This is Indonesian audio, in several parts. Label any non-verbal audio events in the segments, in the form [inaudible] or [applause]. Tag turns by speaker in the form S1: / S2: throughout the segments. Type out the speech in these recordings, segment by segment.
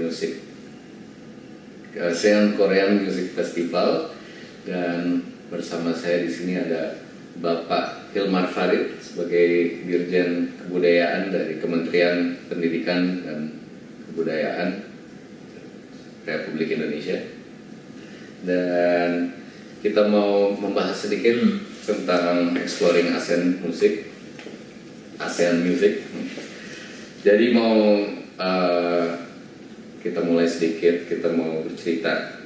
S1: Music. ASEAN Korean Music Festival dan bersama saya di sini ada Bapak Hilmar Farid sebagai Dirjen Kebudayaan dari Kementerian Pendidikan dan Kebudayaan Republik Indonesia. Dan kita mau membahas sedikit tentang exploring ASEAN Music ASEAN Music. Jadi mau uh, kita mulai sedikit kita mau bercerita.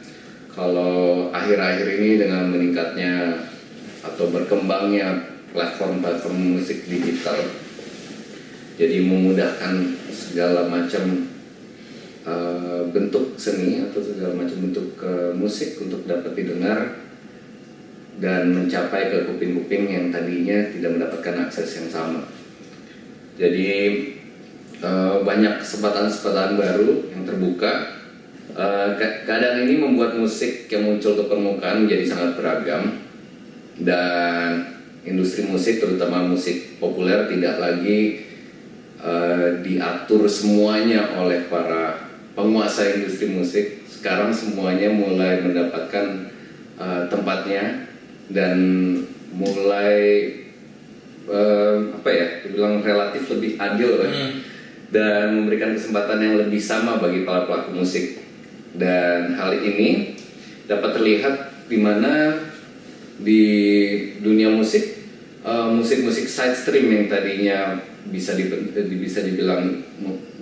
S1: Kalau akhir-akhir ini dengan meningkatnya atau berkembangnya platform-platform musik digital jadi memudahkan segala macam uh, bentuk seni atau segala macam bentuk uh, musik untuk dapat didengar dan mencapai ke kuping-kuping yang tadinya tidak mendapatkan akses yang sama. Jadi uh, banyak kesempatan-kesempatan baru yang terbuka. Uh, ini membuat musik yang muncul ke permukaan menjadi sangat beragam. Dan industri musik terutama musik populer tidak lagi uh, diatur semuanya oleh para penguasa industri musik. Sekarang semuanya mulai mendapatkan uh, tempatnya dan mulai uh, apa ya dibilang relatif lebih adil hmm. Dan memberikan kesempatan yang lebih sama bagi para pelaku musik dan hal ini dapat terlihat di mana di dunia musik eh, musik-musik uh, side stream yang tadinya bisa di, bisa dibilang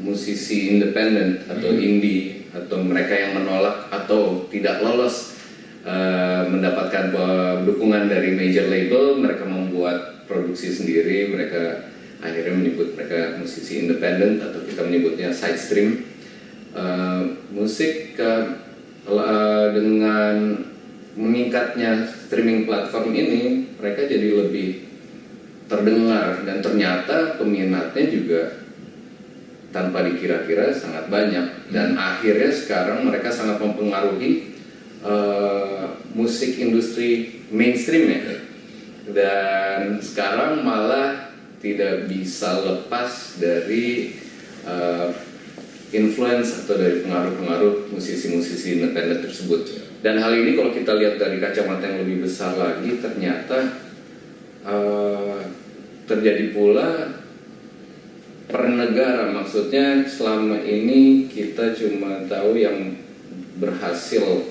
S1: musisi independen atau hmm. indie atau mereka yang menolak atau tidak lolos uh, mendapatkan dukungan dari major label mereka membuat produksi sendiri mereka akhirnya menyebut mereka musisi independen atau kita menyebutnya side stream. Uh, musik uh, dengan meningkatnya streaming platform ini mereka jadi lebih terdengar dan ternyata peminatnya juga tanpa dikira-kira sangat banyak. Dan hmm. akhirnya sekarang mereka sangat mempengaruhi uh, musik industri mainstream ya dan sekarang malah tidak bisa lepas dari uh, influence atau dari pengaruh-pengaruh musisi-musisi independen tersebut. Dan hal ini kalau kita lihat dari kacamata yang lebih besar lagi, ternyata uh, terjadi pula per negara. Maksudnya selama ini kita cuma tahu yang berhasil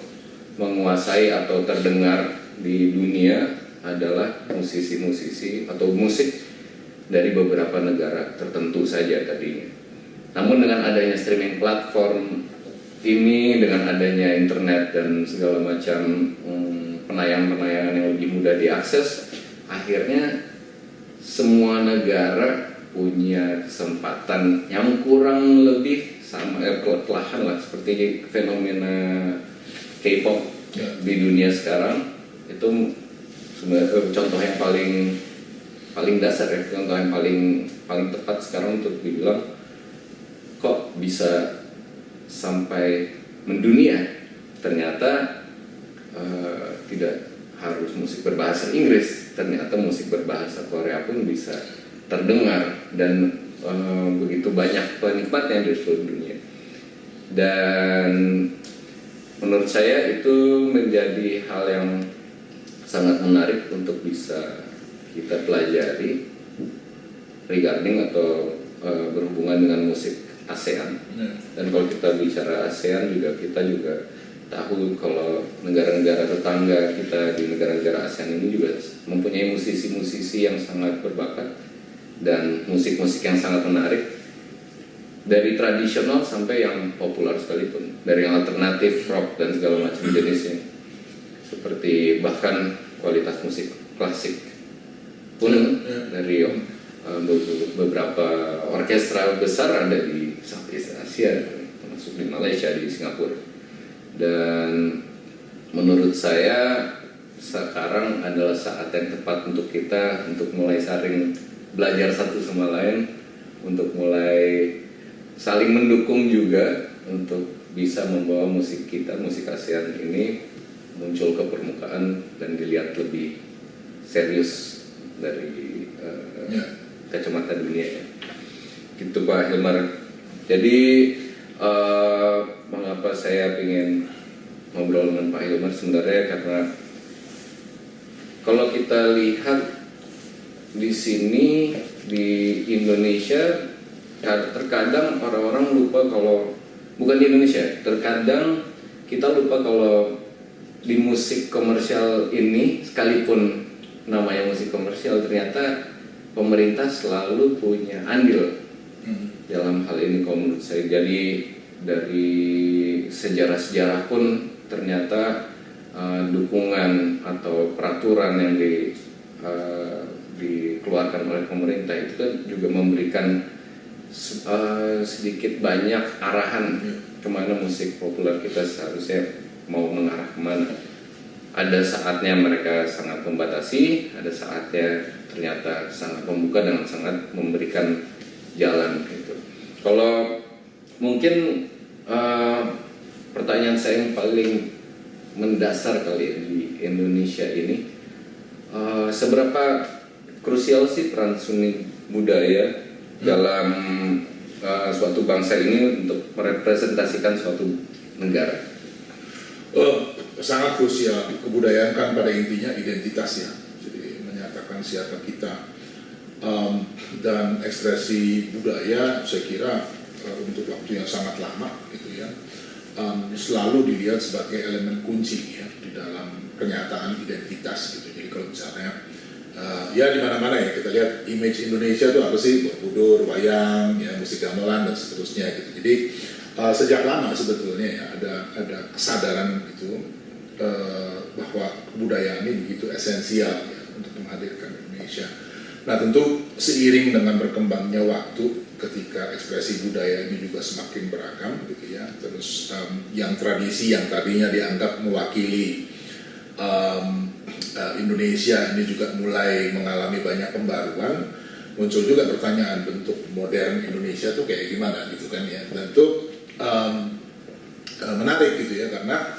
S1: menguasai atau terdengar di dunia adalah musisi-musisi atau musik dari beberapa negara tertentu saja tadinya. Namun dengan adanya streaming platform ini, dengan adanya internet dan segala macam hmm, penayangan-penayangan yang lebih mudah diakses, akhirnya semua negara punya kesempatan yang kurang lebih sama eh, kelelahan lah seperti fenomena K-pop ya. di dunia sekarang itu sebenarnya contoh yang paling paling dasar ya contoh yang paling paling tepat sekarang untuk dibilang kok bisa sampai mendunia? Ternyata uh, tidak harus musik berbahasa Inggris. Ternyata musik berbahasa Korea pun bisa terdengar dan uh, begitu banyak penikmatnya di seluruh dunia. Dan menurut saya itu menjadi hal yang sangat menarik untuk bisa kita pelajari regarding atau uh, berhubungan dengan musik ASEAN. Hmm. Dan kalau kita bicara ASEAN juga kita juga tahu kalau negara-negara tetangga kita di negara-negara ASEAN ini juga mempunyai musisi-musisi yang sangat berbakat dan musik-musik yang sangat menarik dari tradisional sampai yang populer sekalipun dari yang alternatif rock dan segala macam jenisnya seperti bahkan kualitas musik klasik pun hmm. dari uh, beberapa orkestra besar ada di Southeast Asia termasuk di Malaysia di Singapura. Dan menurut saya sekarang adalah saat yang tepat untuk kita untuk mulai saling belajar satu sama lain untuk mulai saling mendukung juga untuk bisa membawa musik kita musik ASEAN ini muncul ke permukaan dan dilihat lebih serius dari uh, kacamata dunia ya. Gitu Pak Hilmar Jadi uh, mengapa saya ingin ngobrol dengan Pak Hilmar sebenarnya karena kalau kita lihat di sini di Indonesia terkadang orang-orang lupa kalau bukan di Indonesia terkadang kita lupa kalau di musik komersial ini sekalipun namanya musik komersial ternyata pemerintah selalu punya andil hmm. dalam hal ini kalau menurut saya jadi dari sejarah-sejarah pun ternyata uh, dukungan atau peraturan yang di, uh, dikeluarkan oleh pemerintah itu kan juga memberikan uh, sedikit banyak arahan hmm. ke mana musik populer kita seharusnya mau mengarah ke mana ada saatnya mereka sangat membatasi ada saatnya ternyata sangat membuka dan sangat memberikan jalan gitu kalau mungkin uh, pertanyaan saya yang paling mendasar kali ya di Indonesia ini uh, seberapa krusial sih peran seni budaya hmm. dalam uh, suatu bangsa ini untuk merepresentasikan suatu negara
S2: Oh, sangat krusial. Kebudayaan kan pada intinya identitas ya. Jadi menyatakan siapa kita. Um, dan ekspresi budaya saya kira uh, untuk waktu yang sangat lama gitu ya um, selalu dilihat sebagai elemen kunci ya di dalam kenyataan identitas gitu. Jadi kalau misalnya uh, ya di mana-mana ya kita lihat image Indonesia itu apa sih Borobudur, wayang, ya musik gamelan dan seterusnya gitu. Jadi uh, sejak lama sebetulnya ya ada ada kesadaran itu uh, bahwa kebudayaan ini begitu esensial ya untuk menghadirkan Indonesia. Nah tentu seiring dengan berkembangnya waktu ketika ekspresi budaya ini juga semakin beragam gitu ya, terus um, yang tradisi yang tadinya dianggap mewakili um, uh, Indonesia ini juga mulai mengalami banyak pembaruan, muncul juga pertanyaan bentuk modern Indonesia tuh kayak gimana gitu kan ya, dan itu um, uh, menarik gitu ya karena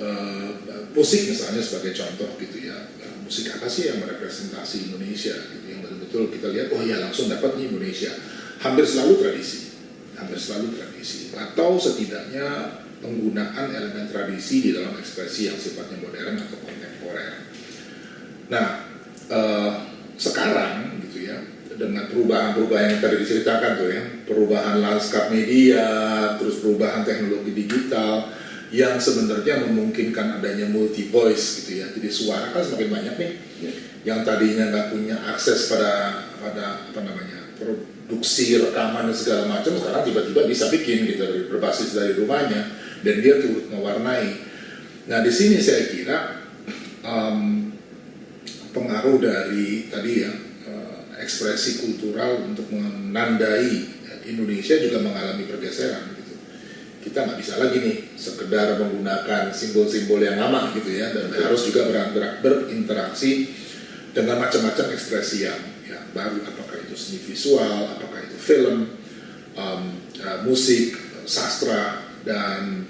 S2: uh, musik misalnya sebagai contoh gitu ya. Uh, musik apa sih yang merepresentasi Indonesia gitu yang betul-betul kita lihat oh ya langsung dapat nih Indonesia. Hampir selalu tradisi hampir selalu tradisi. Atau setidaknya penggunaan elemen tradisi di dalam ekspresi yang sifatnya modern atau kontemporer. Nah, uh, sekarang gitu ya, dengan perubahan-perubahan yang tadi diceritakan tuh ya, perubahan lanskap media, terus perubahan teknologi digital yang sebenarnya memungkinkan adanya multi voice gitu ya. Jadi suara kan semakin banyak nih. Ya. Yang tadinya nggak punya akses pada pada apa namanya produksi rekaman dan segala macam sekarang tiba-tiba bisa bikin gitu berbasis dari rumahnya dan dia turut mewarnai. Nah di sini saya kira um, pengaruh dari tadi ya ekspresi kultural untuk menandai Indonesia juga mengalami pergeseran gitu. Kita nggak bisa lagi nih sekedar menggunakan simbol-simbol yang lama gitu ya dan harus juga ber berinteraksi dengan macam-macam ekspresi yang ya, baru. Apakah itu seni visual, apakah itu film, um, uh, musik, sastra dan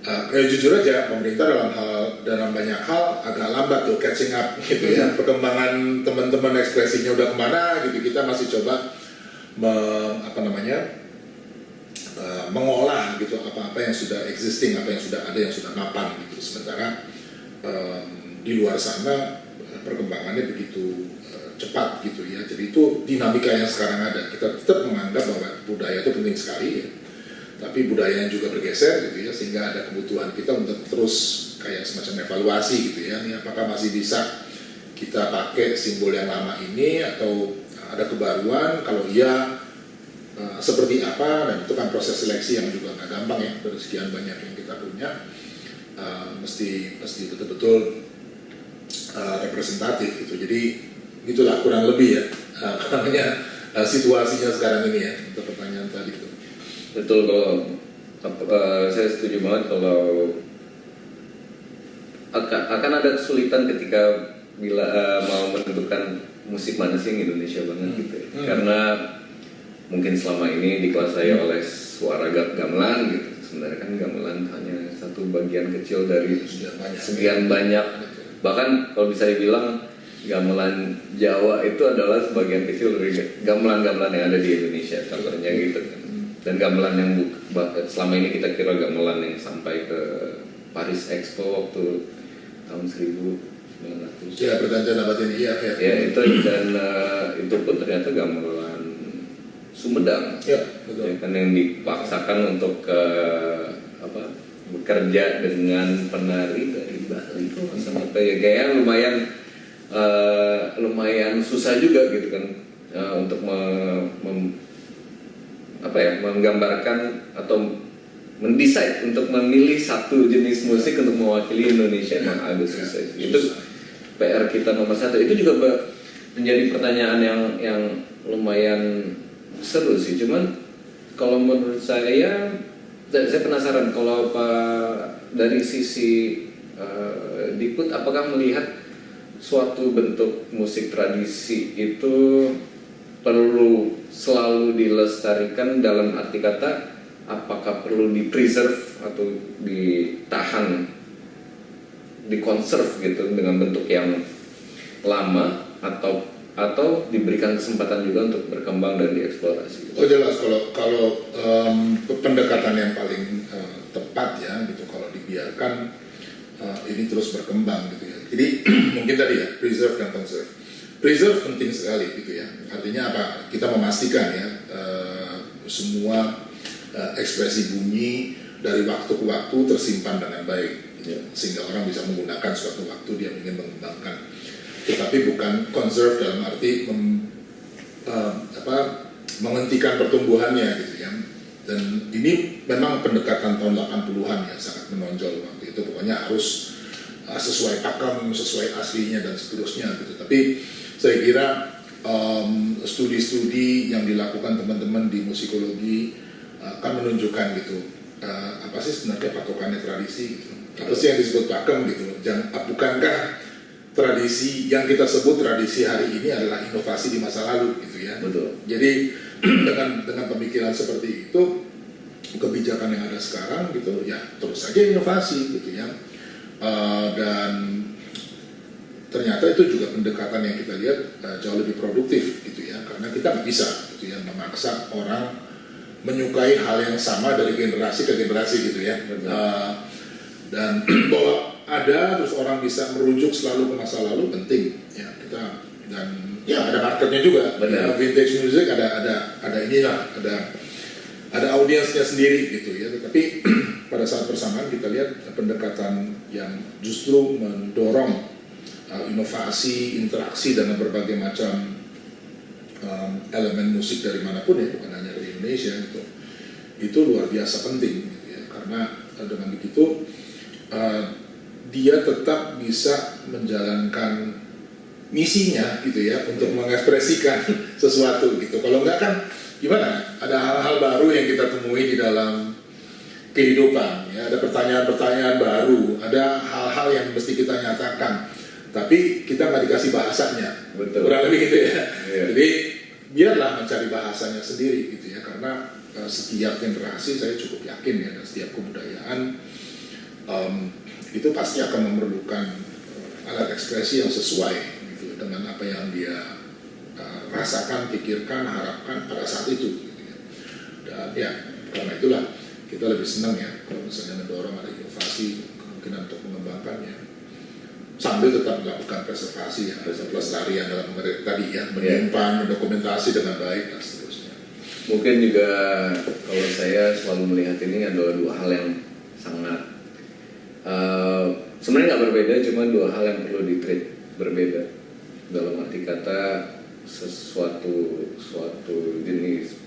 S2: Uh, ya jujur aja pemerintah dalam hal dalam banyak hal agak lambat tuh catching up gitu ya. Perkembangan teman-teman ekspresinya udah ke mana gitu kita masih coba me, apa namanya uh, mengolah gitu apa-apa yang sudah existing apa yang sudah ada yang sudah mapan gitu. Sementara um, di luar sana perkembangannya begitu uh, cepat gitu ya. Jadi itu dinamika yang sekarang ada. Kita tetap menganggap bahwa budaya itu penting sekali ya. Tapi budayanya juga bergeser gitu ya sehingga ada kebutuhan kita untuk terus kayak semacam evaluasi gitu ya. Ini apakah masih bisa kita pakai simbol yang lama ini atau ada kebaruan? Kalau iya uh, seperti apa dan itu kan proses seleksi yang juga nggak gampang ya dari sekian banyak yang kita punya uh, mesti mesti betul-betul uh, representatif gitu jadi itulah kurang lebih ya uh, namanya uh, situasinya sekarang ini ya untuk pertanyaan tadi itu
S1: betul kalau uh, saya setuju banget kalau akan, akan ada kesulitan ketika bila uh, mau menentukan musik mana sih yang Indonesia banget gitu ya. hmm. karena mungkin selama ini dikuasai oleh suara gamelan gitu. Sebenarnya kan gamelan hanya satu bagian kecil dari sekian banyak, bahkan kalau bisa dibilang gamelan Jawa itu adalah sebagian kecil dari gamelan-gamelan yang ada di Indonesia contohnya gitu kan. Dan gamelan yang bu- selama ini kita kira gamelan yang sampai ke Paris Expo waktu tahun 1900
S2: Ya pergantian abad ini iya ya.
S1: ya itu dan eh, itu pun ternyata gamelan Sumedang.
S2: Ya,
S1: ya kan yang dipaksakan untuk ke apa bekerja dengan penari dari Bali. Kalau salah. ya kayak lumayan eh, lumayan susah juga gitu kan eh, untuk me- mem- apa ya menggambarkan atau mendesain untuk memilih satu jenis musik untuk mewakili Indonesia. Emang agak susah itu PR kita nomor satu. Itu juga menjadi pertanyaan yang yang lumayan seru sih cuman kalau menurut saya saya penasaran kalau pak dari sisi eh, Dikut apakah melihat suatu bentuk musik tradisi itu perlu selalu dilestarikan dalam arti kata apakah perlu di preserve atau ditahan dikonserv gitu dengan bentuk yang lama atau atau diberikan kesempatan juga untuk berkembang dan dieksplorasi.
S2: Oh jelas kalau kalau em, pendekatan yang paling eh, tepat ya gitu kalau dibiarkan eh, ini terus berkembang gitu ya. Jadi [clears throat] mungkin tadi ya preserve dan conserve. Preserve penting sekali gitu ya. Artinya apa? Kita memastikan ya eh, semua eh, ekspresi bunyi dari waktu ke waktu tersimpan dengan baik gitu ya. sehingga orang bisa menggunakan suatu waktu dia ingin mengembangkan. Tetapi bukan conserve dalam arti mem- eh, apa menghentikan pertumbuhannya gitu ya. Dan ini memang pendekatan tahun 80-an ya sangat menonjol waktu itu pokoknya harus uh, sesuai pakem, sesuai aslinya dan seterusnya gitu. Tapi saya kira um, studi-studi yang dilakukan teman-teman di musikologi uh, akan menunjukkan gitu uh, apa sih sebenarnya patokannya tradisi gitu. Apa sih yang disebut pakem gitu. Jangan bukankah tradisi yang kita sebut tradisi hari ini adalah inovasi di masa lalu gitu ya.
S1: Betul.
S2: Jadi [clears throat] dengan dengan pemikiran seperti itu kebijakan yang ada sekarang gitu ya terus saja inovasi gitu ya Eh, dan ternyata itu juga pendekatan yang kita lihat eh, jauh lebih produktif gitu ya karena kita nggak bisa gitu ya memaksa orang menyukai hal yang sama dari generasi ke generasi gitu ya
S1: Betul.
S2: Eh, dan [clears throat] bahwa ada terus orang bisa merujuk selalu ke masa lalu penting. Ya kita dan ya ada marketnya juga.
S1: Benar.
S2: Ya, vintage music ada ada ada inilah ada ada audiensnya sendiri gitu ya. Tetapi [clears throat] pada saat bersamaan kita lihat pendekatan yang justru mendorong uh, inovasi interaksi dengan berbagai macam um, elemen musik dari mana pun ya bukan hanya dari Indonesia gitu. Itu luar biasa penting gitu ya. Karena uh, dengan begitu uh, dia tetap bisa menjalankan misinya gitu ya untuk mengekspresikan [laughs] sesuatu gitu. Kalau enggak kan gimana? Ada hal-hal baru yang kita temui di dalam kehidupan ya. Ada pertanyaan-pertanyaan baru ada hal-hal yang mesti kita nyatakan. Tapi kita nggak dikasih bahasanya.
S1: Betul.
S2: kurang lebih gitu ya.
S1: Iya.
S2: jadi biarlah mencari bahasanya sendiri gitu ya karena eh, setiap generasi saya cukup yakin ya dan setiap kebudayaan em, itu pasti akan memerlukan eh, alat ekspresi yang sesuai gitu dengan apa yang dia eh, rasakan, pikirkan, harapkan pada saat itu. Gitu ya. Dan ya karena itulah kita lebih senang ya kalau misalnya mendorong ada inovasi kemungkinan untuk mengembangkannya sambil tetap melakukan preservasi ya, pelestarian dalam tadi ya, menyimpan, mendokumentasi dengan baik dan seterusnya.
S1: Mungkin juga kalau saya selalu melihat ini adalah dua hal yang sangat eh, sebenarnya nggak berbeda, cuma dua hal yang perlu ditreat berbeda. Dalam arti kata sesuatu suatu jenis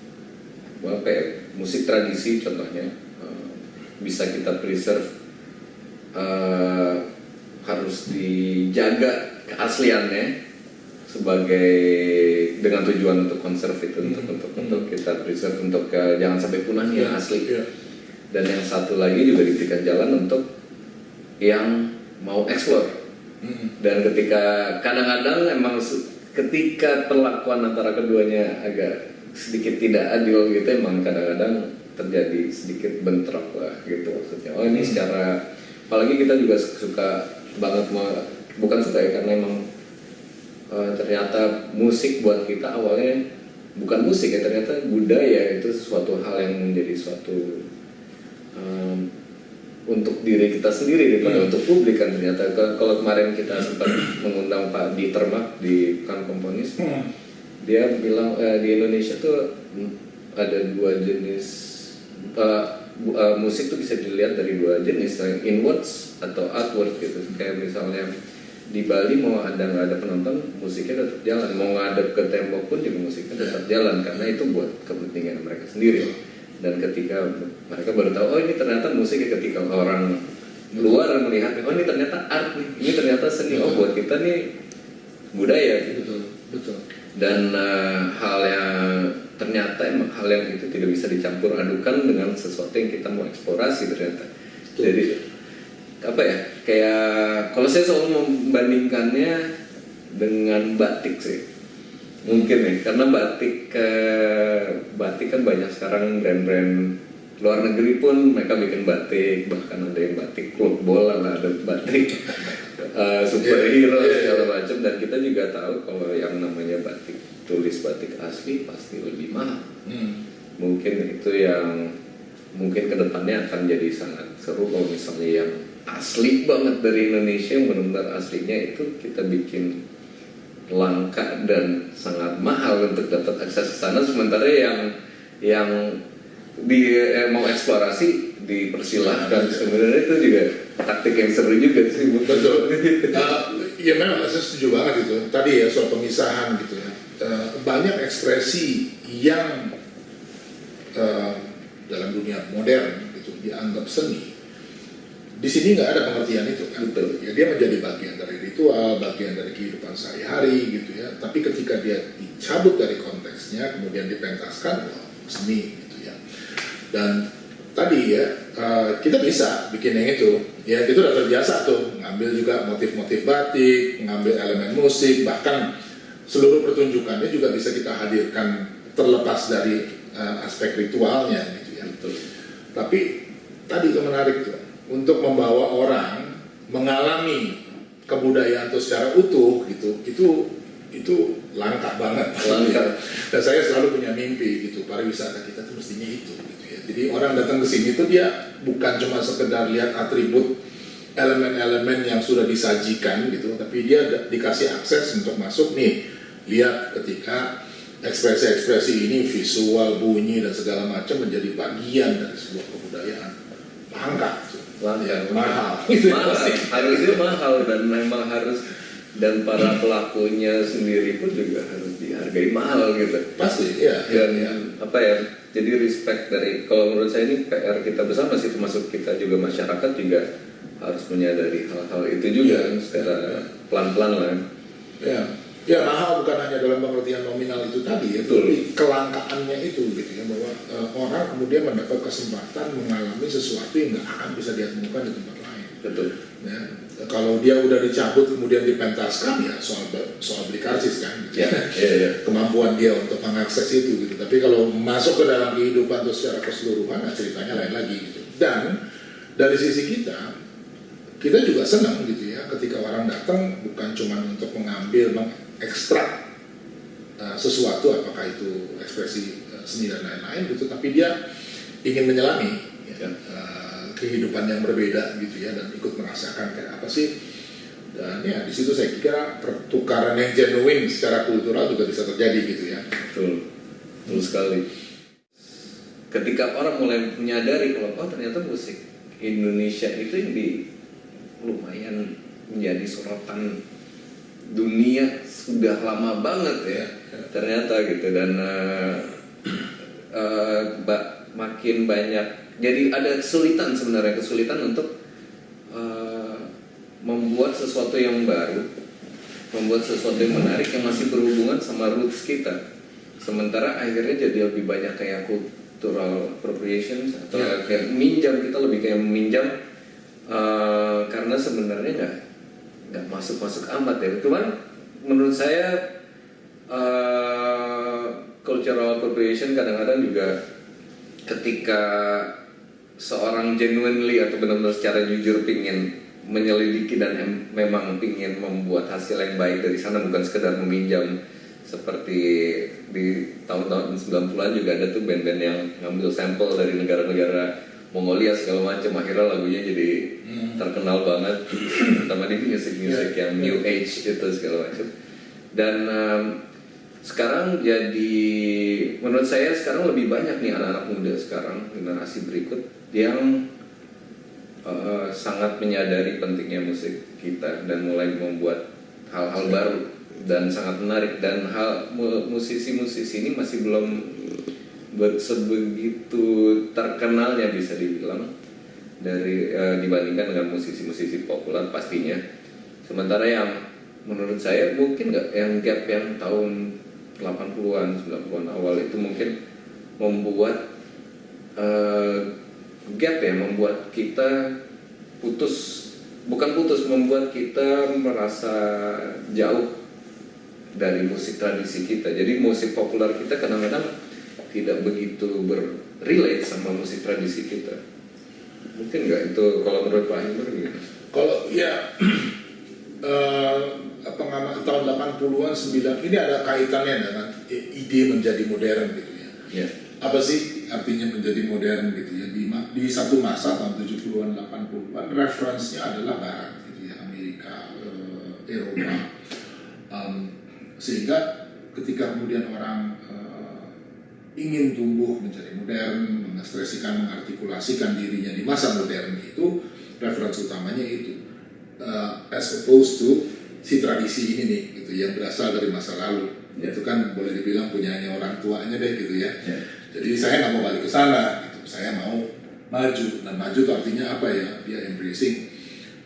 S1: apa ya, musik tradisi contohnya eh, bisa kita preserve eh, harus dijaga keasliannya sebagai dengan tujuan untuk konserv itu untuk untuk untuk kita preserve untuk ke, jangan sampai punah yang asli.
S2: Ya.
S1: dan yang satu lagi juga diberikan jalan untuk yang mau explore.
S2: Mm-mm.
S1: dan ketika kadang-kadang emang ketika perlakuan antara keduanya agak sedikit tidak adil gitu emang kadang-kadang terjadi sedikit bentrok lah gitu maksudnya. Oh ini secara apalagi kita juga suka banget mau bukan suka ya karena emang eh, ternyata musik buat kita awalnya bukan musik ya ternyata budaya itu sesuatu hal yang menjadi suatu um, untuk diri kita sendiri daripada
S2: Hmm.
S1: untuk publik kan ternyata Kalau- kemarin kita sempat mengundang Pak Dieter Mak di kan komponis
S2: Hmm.
S1: dia bilang eh, di Indonesia tuh ada dua jenis bu- eh, musik tuh bisa dilihat dari dua jenis yang inwards atau outward gitu kayak misalnya di Bali mau ada nggak ada penonton musiknya tetap jalan mau ngadep ke tembok pun juga musiknya tetap jalan karena itu buat kepentingan mereka sendiri dan ketika mereka baru tahu oh ini ternyata musik ya ketika orang luar melihat oh ini ternyata art nih ini ternyata seni. Oh buat kita nih budaya gitu.
S2: Betul betul.
S1: Dan eh, hal yang ternyata emang hal yang itu tidak bisa dicampur adukan dengan sesuatu yang kita mau eksplorasi ternyata.
S2: Betul.
S1: jadi apa ya kayak kalau saya selalu membandingkannya dengan batik sih mungkin ya karena batik eh, batik kan banyak sekarang brand-brand luar negeri pun mereka bikin batik bahkan ada yang batik klub bola lah ada batik [laughs] eh, superhero
S2: Iya, iya, iya.
S1: segala macam dan kita juga tahu kalau yang namanya batik tulis batik asli pasti lebih mahal
S2: Hmm.
S1: mungkin itu yang mungkin ke depannya akan jadi sangat seru kalau misalnya yang asli banget dari Indonesia yang benar-benar aslinya itu kita bikin langka dan sangat mahal untuk dapat akses ke sana sementara yang yang di eh, mau eksplorasi dipersilahkan sebenarnya itu juga taktik yang seru juga sih
S2: Betul. Uh, ya memang saya setuju banget itu. Tadi ya soal pemisahan gitu ya. Uh, banyak ekspresi yang uh, dalam dunia modern itu dianggap seni. Di sini nggak ada pengertian itu kan.
S1: Betul.
S2: Ya dia menjadi bagian dari ritual, bagian dari kehidupan sehari-hari gitu ya. Tapi ketika dia dicabut dari konteksnya, kemudian dipentaskan, wah seni gitu ya. Dan tadi ya uh, kita bisa bikin yang itu ya itu udah terbiasa tuh ngambil juga motif-motif batik ngambil elemen musik bahkan seluruh pertunjukannya juga bisa kita hadirkan terlepas dari uh, aspek ritualnya gitu ya
S1: Betul.
S2: tapi tadi itu menarik tuh untuk membawa orang mengalami kebudayaan itu secara utuh gitu itu itu langka banget
S1: Langka. [laughs]
S2: dan saya selalu punya mimpi gitu pariwisata kita tuh mestinya itu gitu ya jadi orang datang ke sini tuh dia bukan cuma sekedar lihat atribut elemen-elemen yang sudah disajikan gitu tapi dia dikasih akses untuk masuk nih lihat ketika ekspresi-ekspresi ini visual bunyi dan segala macam menjadi bagian dari sebuah kebudayaan langka tuh.
S1: Langka.
S2: Ya, mahal.
S1: Mahal. [laughs] Harusnya mahal dan memang harus dan para pelakunya sendiri pun juga harus dihargai mahal gitu.
S2: Pasti ya ya,
S1: dan
S2: ya.
S1: apa ya jadi respect dari kalau menurut saya ini PR kita bersama sih termasuk kita juga masyarakat juga harus menyadari hal-hal itu juga
S2: Iya,
S1: secara pelan-pelan lah.
S2: Ya, ya mahal bukan hanya dalam pengertian nominal itu tadi, ya, tapi kelangkaannya itu gitu ya bahwa eh, orang kemudian mendapat kesempatan mengalami sesuatu yang nggak akan bisa dia temukan di tempat lain.
S1: betul
S2: Ya, kalau dia udah dicabut kemudian dipentaskan ya soal soal beli karcis kan, gitu.
S1: ya ya ya
S2: kemampuan dia untuk mengakses itu gitu. Tapi kalau masuk ke dalam kehidupan itu secara keseluruhan, nah ceritanya lain lagi gitu. Dan dari sisi kita, kita juga senang gitu ya ketika orang datang bukan cuma untuk mengambil mengekstrak uh, sesuatu apakah itu ekspresi uh, seni dan lain-lain gitu tapi dia ingin menyelami ya,
S1: Ya.
S2: uh, kehidupan yang berbeda gitu ya dan ikut merasakan kayak apa sih. Dan ya di situ saya kira pertukaran yang genuine secara kultural juga bisa terjadi gitu ya.
S1: Betul. Betul sekali. Ketika orang mulai menyadari kalau oh ternyata musik Indonesia itu yang di lumayan menjadi sorotan dunia sudah lama banget ya ternyata gitu. Dan eh, eh, ba- makin banyak jadi ada kesulitan sebenarnya kesulitan untuk eh, membuat sesuatu yang baru membuat sesuatu yang menarik yang masih berhubungan sama roots kita. Sementara akhirnya jadi lebih banyak kayak cultural appropriation atau
S2: Ya.
S1: kayak minjam kita lebih kayak meminjam eh, karena sebenarnya nggak nggak masuk masuk amat ya. Cuman menurut saya eh, cultural appropriation kadang-kadang juga ketika seorang genuinely atau benar-benar secara jujur pingin menyelidiki dan em- memang pingin membuat hasil yang baik dari sana bukan sekedar meminjam. Seperti di tahun-tahun 90-an juga ada tuh band-band yang ngambil sampel dari negara-negara Mongolia segala macam. Akhirnya lagunya jadi terkenal banget. [clears throat] Terutama di musik-musik yang new age itu segala macam dan um, sekarang jadi menurut saya sekarang lebih banyak nih anak-anak muda sekarang generasi berikut yang uh, sangat menyadari pentingnya musik kita dan mulai membuat hal-hal baru dan sangat menarik dan hal mu- musisi-musisi ini masih belum sebegitu terkenalnya bisa dibilang dari eh, dibandingkan dengan musisi-musisi populer pastinya. Sementara yang menurut saya mungkin nggak yang gap yang tahun 80-an, 90-an awal itu mungkin membuat eh, gap ya, membuat kita putus bukan putus membuat kita merasa jauh dari musik tradisi kita. Jadi musik populer kita kadang-kadang tidak begitu berrelate sama musik tradisi kita. Mungkin nggak itu kalau menurut Pak Himber gimana?
S2: Kalau ya [clears throat] eh, pengamat tahun 80-an 9 ini ada kaitannya dengan ide menjadi modern gitu ya.
S1: Ya,
S2: Apa sih artinya menjadi modern gitu ya? Di, di satu masa tahun 70-an 80-an referensinya adalah barat gitu ya, Amerika, eh, Eropa. Em, sehingga ketika kemudian orang eh, ingin tumbuh menjadi modern, mengekspresikan, mengartikulasikan dirinya di masa modern itu, referensi utamanya itu. Eh, as opposed to si tradisi ini nih, gitu yang berasal dari masa lalu. Itu kan boleh dibilang punyanya orang tuanya deh gitu ya.
S1: ya,
S2: Jadi saya nggak mau balik ke sana, gitu. saya mau maju. Dan maju itu artinya apa ya? Dia embracing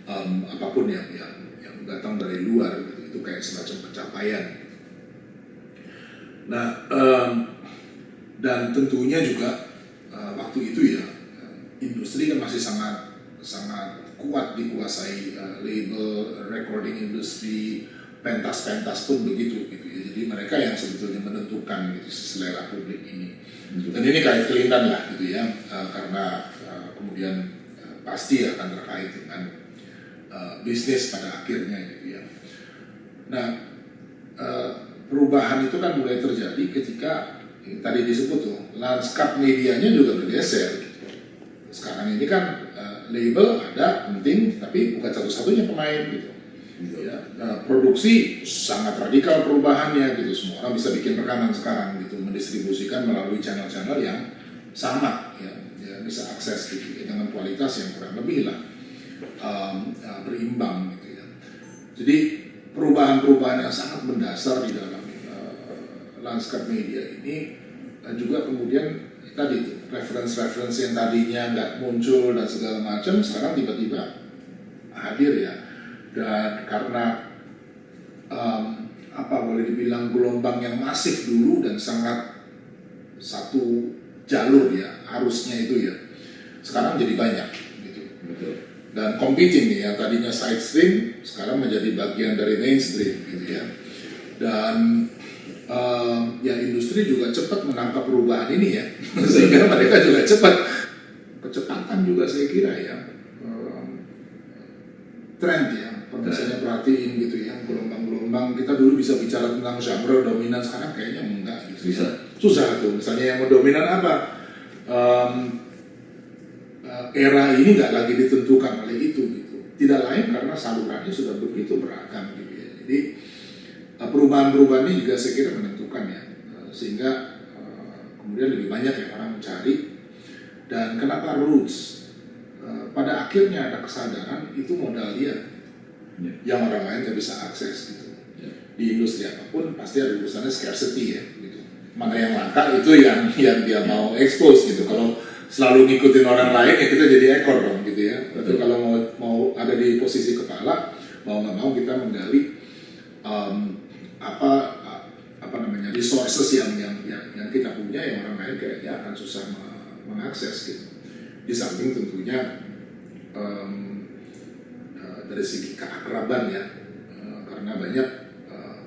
S2: um, apa pun yang yang yang datang dari luar, gitu. itu kayak semacam pencapaian. Nah, em, dan tentunya juga uh, waktu itu ya industri kan masih sangat sangat kuat dikuasai uh, label, recording industry, pentas-pentas pun begitu gitu ya. Jadi mereka yang sebetulnya menentukan gitu selera publik ini. Dan ini kayak kelindan lah gitu ya, uh, karena uh, kemudian uh, pasti akan terkait dengan uh, bisnis pada akhirnya gitu ya. Nah, uh, perubahan itu kan mulai terjadi ketika tadi disebut tuh lanskap medianya juga bergeser. Sekarang ini kan uh, label ada penting, tapi bukan satu-satunya pemain gitu. Ya, nah, produksi sangat radikal perubahannya gitu. Semua orang bisa bikin rekaman sekarang gitu, mendistribusikan melalui channel-channel yang sama, ya, ya bisa akses gitu ya, dengan kualitas yang kurang lebih lah um, uh, berimbang gitu ya. Jadi perubahan-perubahan yang sangat mendasar di dalam uh, lanskap media ini dan juga kemudian tadi reference-reference yang tadinya nggak muncul dan segala macam sekarang tiba-tiba hadir ya. Dan karena um, apa boleh dibilang gelombang yang masif dulu dan sangat satu jalur ya arusnya itu ya sekarang jadi banyak gitu.
S1: Betul.
S2: dan competing nih yang tadinya side stream sekarang menjadi bagian dari mainstream gitu ya. Dan um, ya industri juga cepat menangkap perubahan ini ya. [laughs] Sehingga mereka juga cepat. Kecepatan juga saya kira ya. Um, trend ya. Kalau misalnya perhatiin gitu ya gelombang-gelombang. Kita dulu bisa bicara tentang genre dominan sekarang kayaknya enggak gitu
S1: Bisa.
S2: susah tuh. Misalnya yang mau dominan apa? Um, era ini nggak lagi ditentukan oleh itu gitu. Tidak lain karena salurannya sudah begitu beragam gitu ya. Jadi perubahan-perubahan ini juga saya kira menentukan ya. Uh, sehingga uh, kemudian lebih banyak yang orang mencari. Dan kenapa roots? Uh, pada akhirnya ada kesadaran itu modal dia.
S1: Ya.
S2: yang orang lain nggak bisa akses gitu.
S1: Ya.
S2: di industri apa pun pasti ada urusannya scarcity ya gitu. Mana yang langka itu yang yang dia mau expose gitu. Kalau selalu ngikutin orang lain ya kita jadi ekor dong gitu ya. Tapi kalau mau mau ada di posisi kepala mau nggak mau kita menggali um, apa apa namanya resources yang yang yang, yang kita punya yang orang lain kayaknya akan susah me- mengakses gitu. Di samping tentunya um, dari segi keakraban ya uh, karena banyak uh,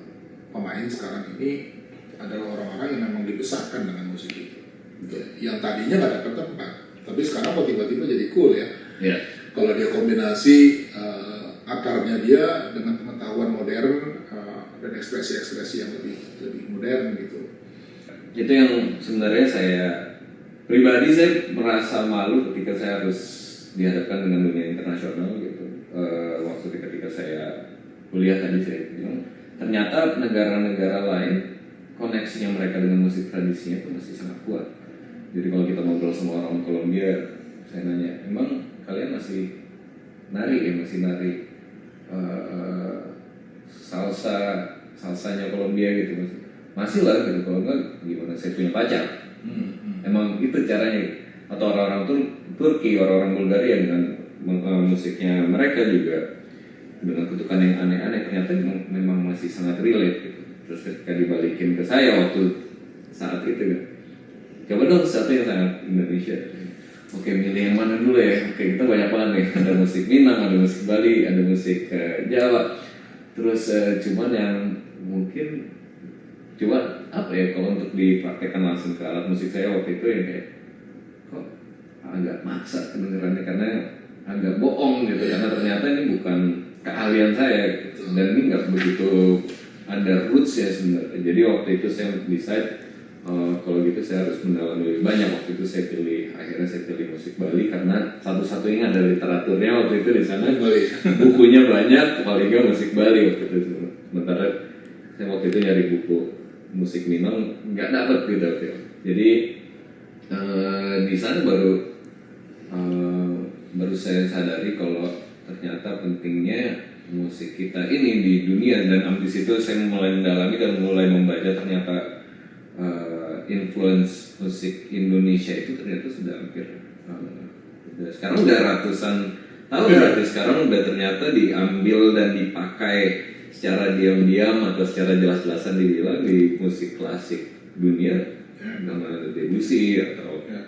S2: pemain sekarang ini adalah orang-orang yang memang dibesarkan dengan musik itu. Ya, yang tadinya nggak dapat tempat tapi sekarang kok tiba-tiba jadi cool ya.
S1: Ya,
S2: kalau dia kombinasi uh, akarnya dia dengan pengetahuan modern uh, dan ekspresi-ekspresi yang lebih lebih modern gitu.
S1: Itu yang sebenarnya saya pribadi saya merasa malu ketika saya harus dihadapkan dengan dunia internasional gitu. Uh, waktu ketika saya kuliah tadi saya bilang ternyata negara-negara lain koneksinya mereka dengan musik tradisinya itu masih sangat kuat. Jadi kalau kita ngobrol sama orang Kolombia, saya nanya, emang kalian masih nari ya masih nari uh, salsa salsanya Kolombia gitu mas masih lah gitu kalau enggak gimana saya punya pacar hmm. emang itu caranya atau orang-orang Tur Turki orang-orang Bulgaria dengan uh, musiknya mereka juga dengan kutukan yang aneh-aneh ternyata memang, memang masih sangat relate gitu terus ketika dibalikin ke saya waktu saat itu kan coba dong satu yang sangat Indonesia Oke, milih yang mana dulu ya? Oke, kita banyak banget nih. Ada musik Minang, ada musik Bali, ada musik uh, Jawa. Terus uh, cuman yang mungkin coba apa ya kalau untuk dipraktekkan langsung ke alat musik saya waktu itu ya kayak kok agak maksa kedengarannya karena agak bohong gitu karena ternyata ini bukan keahlian saya gitu. dan ini nggak begitu ada roots ya sebenarnya jadi waktu itu saya decide uh, kalau gitu saya harus mendalami lebih banyak. Waktu itu saya pilih akhirnya saya pilih musik Bali karena satu-satunya ada literaturnya waktu itu di sana. Bali. [laughs] bukunya banyak paling nggak musik Bali waktu itu. Sementara saya waktu itu nyari buku musik Minang nggak dapet gitu jadi uh, di sana baru uh, baru saya sadari kalau ternyata pentingnya musik kita ini di dunia. Dan ambisi itu saya mulai mendalami dan mulai membaca ternyata uh, influence musik Indonesia itu ternyata sudah hampir uh, sekarang udah ratusan tahun ya. berarti sekarang udah ternyata diambil dan dipakai secara diam-diam atau secara jelas-jelasan dibilang di musik klasik dunia ya. nama Debussy atau ya.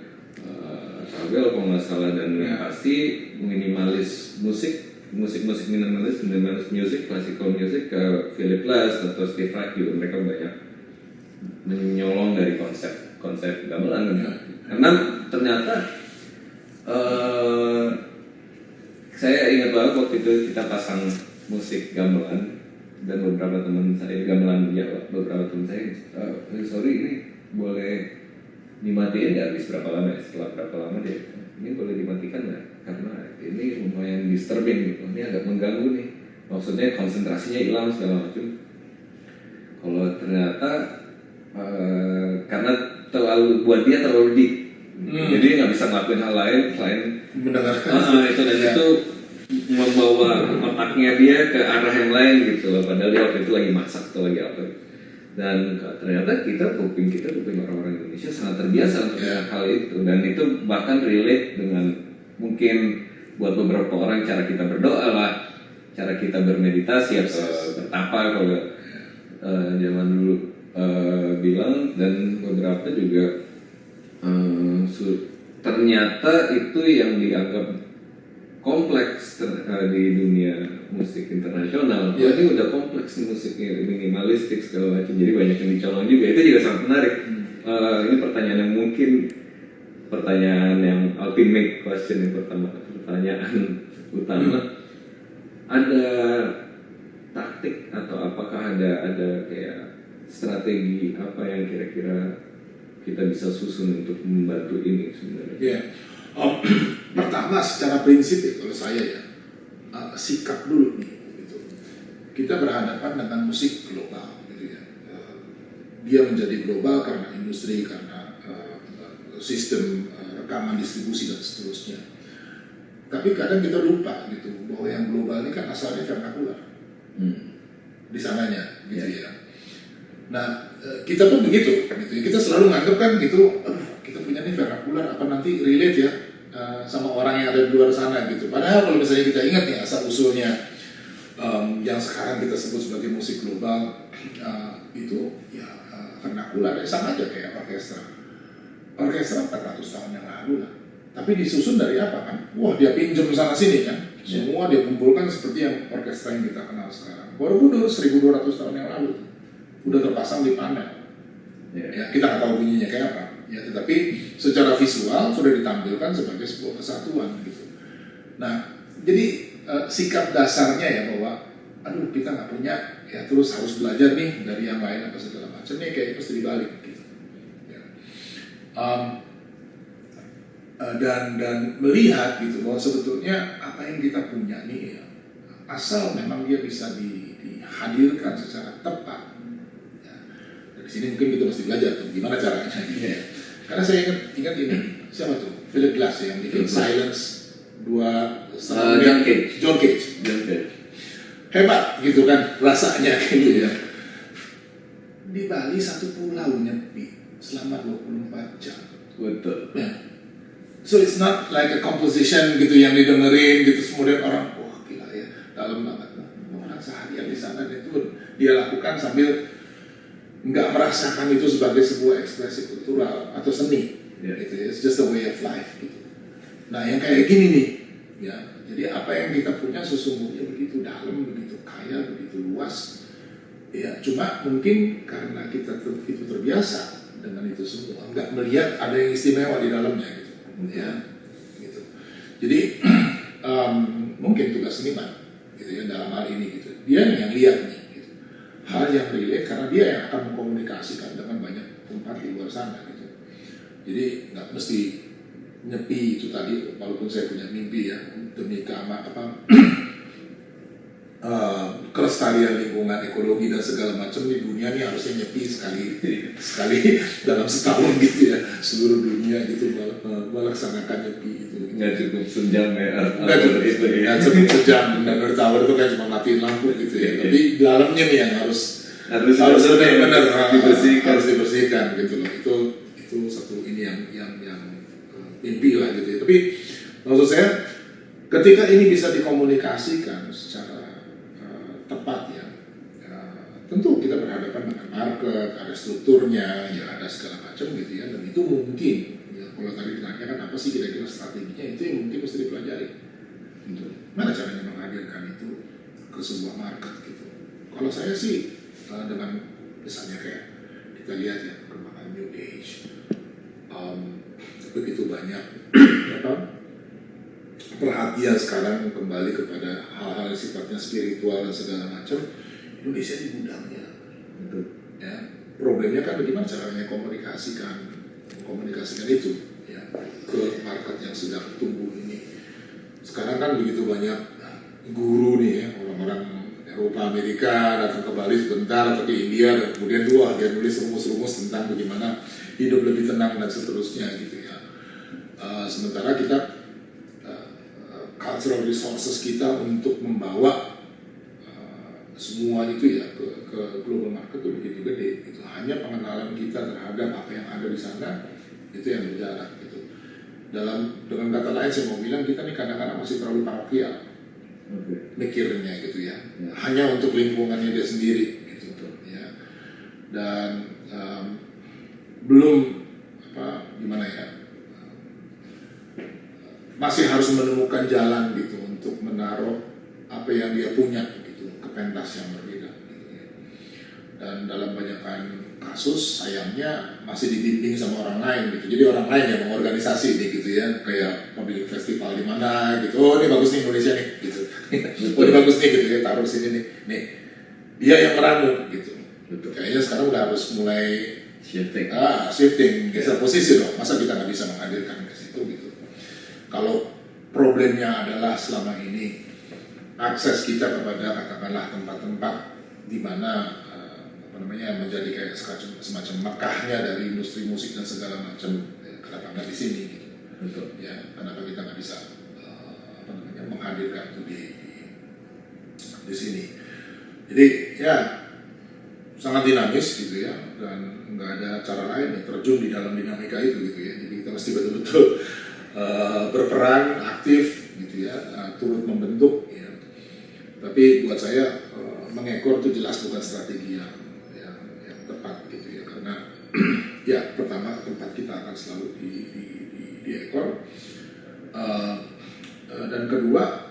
S1: uh, Ravel kalau nggak salah dan ya. pasti minimalis musik musik-musik minimalis minimalis musik classical music ke Philip Glass atau Steve Reich juga mereka banyak menyolong dari konsep konsep gamelan ya. karena ternyata uh, saya ingat banget waktu itu kita pasang musik gamelan dan beberapa teman saya gamelan ya beberapa teman saya uh, sorry ini boleh dimatiin ya habis berapa lama ya? Setelah berapa lama dia ini boleh dimatikan nggak? Karena ini lumayan disturbing gitu. Ini agak mengganggu nih. Maksudnya konsentrasinya hilang segala macam. Kalau ternyata uh, karena terlalu buat dia terlalu deep. Hmm. jadi nggak bisa ngelakuin hal lain selain
S2: mendengarkan.
S1: Uh, itu dan yeah. itu membawa otaknya dia ke arah yang lain gitu loh. Padahal dia waktu itu lagi masak atau lagi apa. Dan ternyata kita kuping kita kuping orang-orang Indonesia sangat terbiasa untuk yeah. hal itu. Dan itu bahkan relate dengan mungkin buat beberapa orang cara kita berdoa lah cara kita bermeditasi atau bertapa kalau uh, zaman dulu uh, bilang dan beberapa juga uh, ternyata itu yang dianggap kompleks ter, uh, di dunia musik internasional. Ya. ini udah kompleks nih musiknya minimalistik segala macam. Jadi banyak yang dicolong juga. Itu juga sangat menarik. Hmm. Uh, ini pertanyaan yang mungkin pertanyaan yang ultimate question yang pertama, pertanyaan [laughs] utama. Hmm. Ada taktik atau apakah ada ada kayak strategi apa yang kira-kira kita bisa susun untuk membantu ini sebenarnya?
S2: Ya, um, [clears throat] pertama secara prinsip ya kalau saya ya uh, sikap dulu nih. Gitu. Kita berhadapan dengan musik global, gitu ya. Uh, dia menjadi global karena industri, karena uh, sistem uh, rekaman distribusi dan seterusnya. Tapi kadang kita lupa gitu bahwa yang global ini kan asalnya vernakular. Hmm. Di sananya, gitu ya. ya Nah, eh, kita pun begitu, gitu. Kita selalu nganggap kan gitu, kita punya nih vernakular, apa nanti relate ya uh, sama orang yang ada di luar sana gitu. Padahal kalau misalnya kita ingat nih asal usulnya um, yang sekarang kita sebut sebagai musik global uh, itu ya uh, vernakular ya sama aja kayak orkestra. Orkestra 400 tahun yang lalu lah. Tapi disusun dari apa kan? Wah dia pinjam sana sini kan. Iya. Semua dia kumpulkan seperti yang orkestra yang kita kenal sekarang. Baru dulu 1200 tahun yang lalu udah terpasang di panel. Yeah. Ya, kita nggak tahu bunyinya kayak apa. Ya, tetapi secara visual sudah ditampilkan sebagai sebuah kesatuan gitu. Nah, jadi eh, sikap dasarnya ya bahwa aduh kita nggak punya ya terus harus belajar nih dari yang lain apa segala macam nih kayak mesti dibalik gitu. Ya. Um, dan dan melihat gitu bahwa sebetulnya apa yang kita punya nih ya, asal memang dia bisa di, dihadirkan secara tepat. Ya. Sini mungkin kita mesti belajar tuh gimana caranya. [laughs] Gitu ya. Karena saya ingat ingat ini siapa tuh Philip Glass yang bikin Silence dua
S3: Uh, John Cage.
S2: John Cage
S3: Dan kayak,
S2: hebat gitu kan rasanya [laughs] gitu ya di Bali satu pulau nyepi selama 24 jam
S3: betul.
S2: ya. so it's not like a composition gitu yang didengerin gitu kemudian orang wah gila ya dalam banget orang seharian di sana itu dia lakukan sambil nggak merasakan itu sebagai sebuah ekspresi kultural atau seni.
S3: Ya.
S2: gitu ya. it's just a way of life gitu. Nah yang kayak gini nih ya. Jadi apa yang kita punya sesungguhnya begitu dalam begitu kaya begitu luas. Ya cuma mungkin karena kita itu terbiasa dengan itu semua nggak melihat ada yang istimewa di dalamnya gitu. Ya gitu. Jadi [clears throat] em, mungkin tugas seniman gitu ya dalam hal ini gitu. Dia yang lihat nih hal yang relate karena dia yang akan mengkomunikasikan dengan banyak tempat di luar sana gitu. Jadi nggak mesti nyepi itu tadi walaupun saya punya mimpi ya demi keama apa [clears throat] eh, kelestarian lingkungan ekologi dan segala macam di dunia ini harusnya nyepi sekali [laughs] sekali dalam setahun gitu ya. Seluruh dunia gitu mel- melaksanakan nyepi itu
S3: Nggak cukup sejam ya
S2: Nggak cukup,
S3: itu ya.
S2: nggak cukup sejam. Dan Hour itu kan cuma matiin lampu gitu ya. Tapi dalamnya nih yang harus
S3: Harus
S2: harus
S3: benar-benar
S2: benar-benar
S3: dibersihkan.
S2: harus dibersihkan gitu loh. Itu itu satu ini yang yang yang eh, mimpi lah gitu ya. Tapi maksud saya ketika ini bisa dikomunikasikan secara eh, tepat ya, ya, tentu kita berhadapan dengan market ada strukturnya ya ada segala macam gitu ya. Dan itu mungkin ya kalau tadi ditanyakan apa sih kira-kira strateginya itu yang mungkin mesti dipelajari. Gitu. mana caranya menghadirkan itu ke sebuah market gitu. Kalau saya sih uh, dengan misalnya kayak kita lihat ya perkembangan new age um, begitu banyak [clears throat] apa perhatian sekarang kembali kepada hal-hal sifatnya spiritual dan segala macam Indonesia di gudangnya.
S3: Betul.
S2: ya problemnya kan bagaimana caranya komunikasikan komunikasikan itu ya ke market yang sedang tumbuh ini. Sekarang kan begitu banyak guru nih ya orang-orang Eropa Amerika datang ke Bali sebentar atau ke India dan kemudian dua dia nulis rumus-rumus tentang bagaimana hidup lebih tenang dan seterusnya gitu ya. Eh, sementara kita eh, cultural resources kita untuk membawa uh, semua itu ya ke, ke global market itu begitu gede itu hanya pengenalan kita terhadap apa yang ada di sana itu yang berjarak gitu. Dalam dengan kata lain saya mau bilang kita nih kadang-kadang masih terlalu parokial
S3: Oke.
S2: mikirnya gitu ya.
S3: Ya.
S2: hanya untuk lingkungannya dia sendiri gitu ya. Dan em, belum apa gimana ya masih harus menemukan jalan gitu untuk menaruh apa yang dia punya pentas yang berbeda. Dan dalam banyakkan kasus sayangnya masih dibimbing sama orang lain gitu. Jadi orang lain yang mengorganisasi nih gitu ya. Kayak memilih festival di mana gitu. Oh ini bagus nih Indonesia nih gitu. Oh ini bagus nih gitu ya. Taruh sini nih. Nih. Dia yang meramu gitu.
S3: Betul.
S2: kayaknya sekarang udah harus mulai
S3: Shifting.
S2: ah shifting. Geser posisi dong. Masa kita nggak bisa menghadirkan ke situ gitu? Kalau problemnya adalah selama ini akses kita kepada katakanlah tempat-tempat di mana eh, apa namanya menjadi kayak semacam, semacam Mekahnya dari industri musik dan segala macam ya, kenapa nggak di sini gitu.
S3: Betul.
S2: ya kenapa kita nggak bisa eh, apa namanya menghadirkan itu di, di di sini. Jadi ya sangat dinamis gitu ya dan nggak ada cara lain ya terjun di dalam dinamika itu gitu ya. Jadi kita mesti betul-betul eh, berperan aktif gitu ya eh, turut membentuk tapi buat saya eh, mengekor itu jelas bukan strategi yang yang, yang tepat gitu ya karena [clears throat] ya pertama tempat kita akan selalu di, di, di, di ekor eh, dan kedua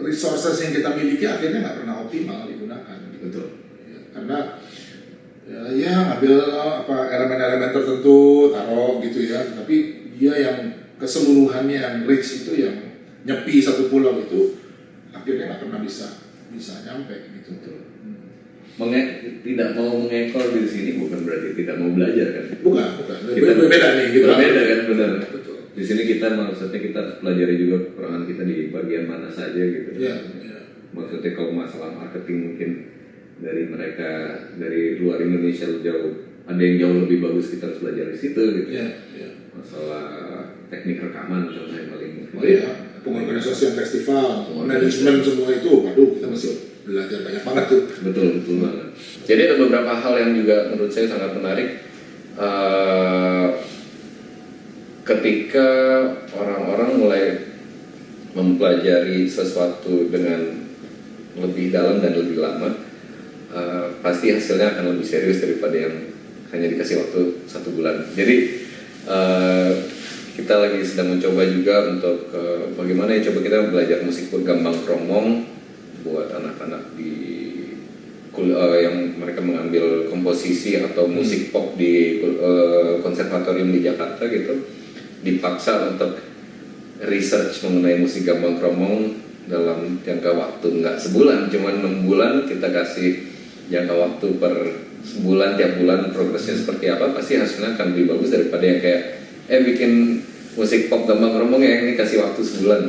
S2: resources yang kita miliki akhirnya nggak pernah optimal digunakan gitu.
S3: Betul.
S2: Ya, karena ya, ya ngambil apa elemen-elemen tertentu taruh gitu ya tapi dia yang keseluruhannya yang rich itu yang nyepi satu pulau itu akhirnya nggak pernah bisa bisa nyampe gitu.
S3: Betul. Menge- tidak mau mengekor di sini bukan berarti tidak mau belajar kan?
S2: Bukan, bukan.
S3: Kita
S2: berbeda nih gitu.
S3: Berbeda kan benar.
S2: Betul.
S3: Di sini kita maksudnya kita harus pelajari juga kekurangan kita di bagian mana saja gitu.
S2: Iya, iya.
S3: Maksudnya kalau masalah marketing mungkin dari mereka dari luar Indonesia jauh ada yang jauh lebih bagus kita harus belajar di situ gitu.
S2: Iya, iya.
S3: Masalah teknik rekaman contohnya paling
S2: Oh iya, pengorganisasian festival, manajemen semua itu, waduh kita masih belajar banyak banget tuh.
S3: betul betul banget.
S1: Jadi ada beberapa hal yang juga menurut saya sangat menarik. Eh, ketika orang-orang mulai mempelajari sesuatu dengan lebih dalam dan lebih lama, eh, pasti hasilnya akan lebih serius daripada yang hanya dikasih waktu satu bulan. Jadi eh, kita lagi sedang mencoba juga untuk eh, bagaimana ya coba kita belajar musik bergambang kromong buat anak-anak di kul- eh, yang mereka mengambil komposisi atau musik pop di eh, konservatorium di Jakarta gitu dipaksa untuk research mengenai musik gambang kromong dalam jangka waktu nggak sebulan cuman enam bulan kita kasih jangka waktu per sebulan tiap bulan progresnya seperti apa pasti hasilnya akan lebih bagus daripada yang kayak eh bikin musik pop gambang kromong ya ini kasih waktu sebulan.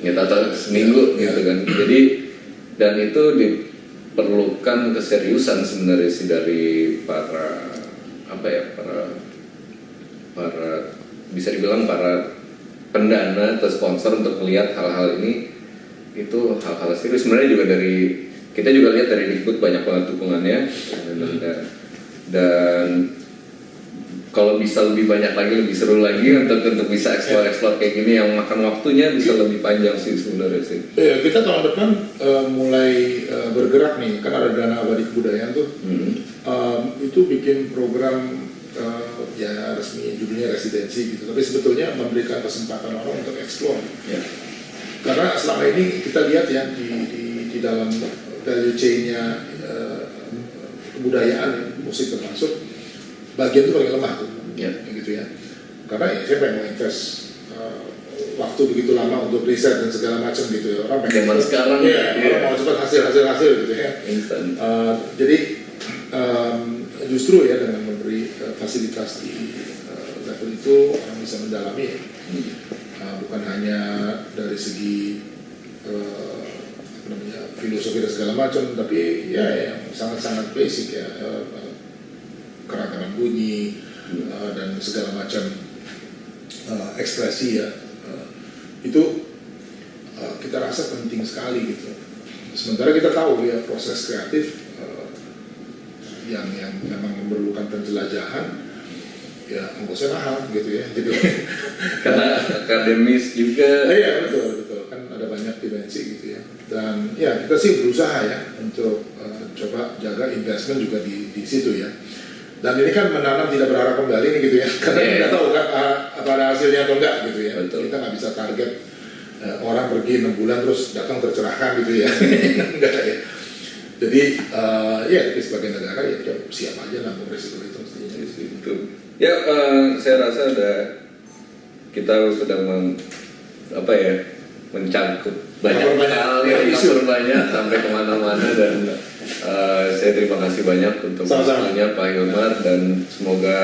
S1: Gitu atau seminggu gitu kan. Jadi dan itu diperlukan keseriusan sebenarnya sih dari para apa ya para para bisa dibilang para pendana atau sponsor untuk melihat hal-hal ini itu hal-hal serius. Sebenarnya juga dari kita juga lihat dari Dikbud banyak banget dukungannya. Dan, dan, dan kalau bisa lebih banyak lagi lebih seru lagi untuk untuk bisa explore explore kayak gini yang makan waktunya bisa lebih panjang sih sebenarnya sih
S2: Iya, kita tahun depan eh, mulai eh, bergerak nih, kan ada dana abadi kebudayaan tuh.
S1: Hmm.
S2: Em, itu bikin program eh, ya resmi judulnya residensi gitu, tapi sebetulnya memberikan kesempatan orang untuk explore.
S1: ya
S2: Karena selama ini kita lihat ya di, di, di dalam value chain-nya eh, kebudayaan ya, musik termasuk bagian itu paling lemah tuh,
S1: Ya.
S2: gitu ya. Karena ya yang mau invest eh, waktu begitu lama untuk riset dan segala macam gitu ya orang pengen
S1: Zaman sekarang,
S2: iya,
S1: iya.
S2: orang mau cepat hasil hasil hasil gitu ya. Eh, jadi em, justru ya dengan memberi eh, fasilitas di eh, level itu orang bisa mendalami ya. Eh, bukan hanya dari segi apa namanya filosofi dan segala macam, tapi ya yang sangat-sangat basic ya keragaman bunyi eh, dan segala macam eh, ekspresi ya Eh, itu eh, kita rasa penting sekali gitu. Sementara kita tahu ya proses kreatif eh, yang yang memang memerlukan penjelajahan ya ongkosnya mahal gitu ya. Jadi [laughs]
S1: karena akademis juga
S2: Eh, iya betul betul kan ada banyak dimensi gitu ya. Dan ya kita sih berusaha ya untuk eh, coba jaga investment juga di di situ ya. Dan ini kan menanam tidak berharap kembali nih gitu ya, karena
S1: Iya.
S2: kita tahu kan ah, apa ada hasilnya atau enggak gitu ya.
S1: Betul.
S2: Kita nggak bisa target eh, orang pergi enam bulan terus datang tercerahkan gitu ya, [laughs] enggak ya. Jadi eh, ya tapi sebagai negara ya kita siap aja nanggung resiko itu mestinya.
S1: itu ya eh, saya rasa ada kita sudah mem, apa ya mencangkup banyak hal
S2: ya,
S1: yang cover banyak sampai ke mana-mana dan eh, saya terima kasih banyak untuk waktunya Pak Hilmar dan semoga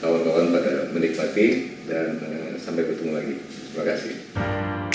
S1: kawan-kawan pada menikmati dan eh, sampai bertemu lagi. Terima kasih